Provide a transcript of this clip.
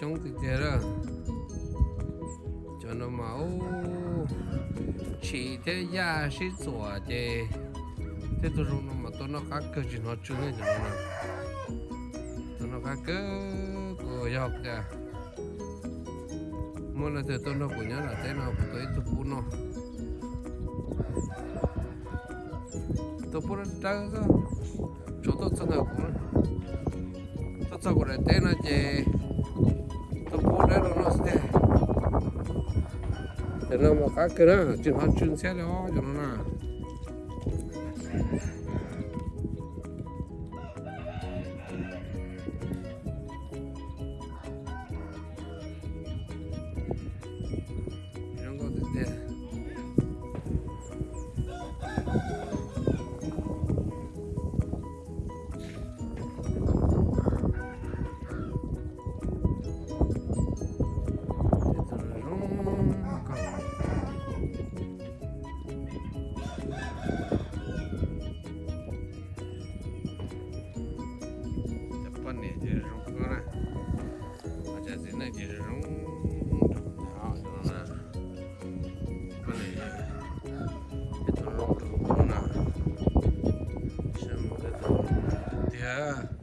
chống thì kia đó. Cho nó máu. Chỉ thế ya sĩ tổ thế thế tôi dùng nó mà tôi nó khác cơ chỉ nó chưa hết rồi nó tôi nó khác cơ của học cả mua là từ tôi nó của nhớ là thế nào của tôi tôi cũng nó. Tôi cũng đang trắng sao chỗ tôi sao nào cũng tôi sao của thế nó chỉ để nó mà khác cái đó chỉ họ chuyên xe đó 反正就是融合呢，大家只能就是融，好，晓得吗？反正也，也融合了，什么的都，对。